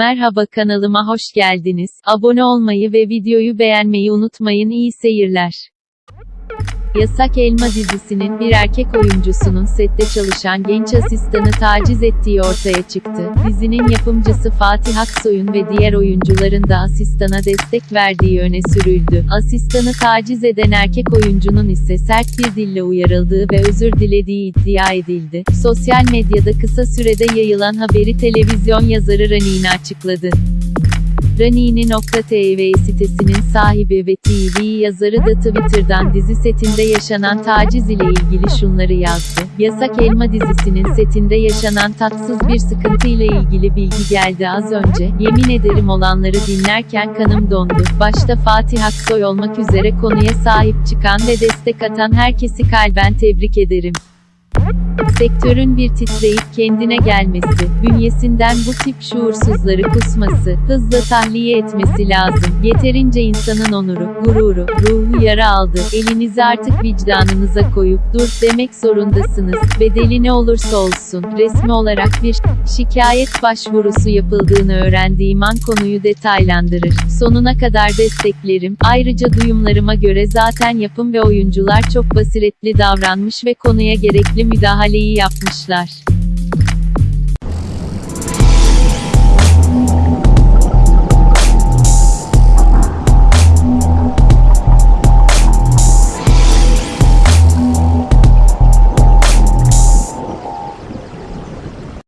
Merhaba kanalıma hoş geldiniz. Abone olmayı ve videoyu beğenmeyi unutmayın. İyi seyirler. Yasak Elma dizisinin bir erkek oyuncusunun sette çalışan genç asistanı taciz ettiği ortaya çıktı. Dizinin yapımcısı Fatih Aksoy'un ve diğer oyuncuların da asistana destek verdiği öne sürüldü. Asistanı taciz eden erkek oyuncunun ise sert bir dille uyarıldığı ve özür dilediği iddia edildi. Sosyal medyada kısa sürede yayılan haberi televizyon yazarı Ranini açıkladı. Ranini.tv sitesinin sahibi ve TV yazarı da Twitter'dan dizi setinde yaşanan taciz ile ilgili şunları yazdı. Yasak Elma dizisinin setinde yaşanan tatsız bir sıkıntı ile ilgili bilgi geldi az önce. Yemin ederim olanları dinlerken kanım dondu. Başta Fatih Aksoy olmak üzere konuya sahip çıkan ve destek atan herkesi kalben tebrik ederim. Sektörün bir titreyip kendine gelmesi, bünyesinden bu tip şuursuzları kusması, hızla tahliye etmesi lazım. Yeterince insanın onuru, gururu, ruhu yara aldı. Elinizi artık vicdanınıza koyup dur demek zorundasınız. Bedeli ne olursa olsun. Resmi olarak bir şikayet başvurusu yapıldığını öğrendiğim an konuyu detaylandırır. Sonuna kadar desteklerim. Ayrıca duyumlarıma göre zaten yapım ve oyuncular çok basiretli davranmış ve konuya gerekli müdahaleyi yapmışlar.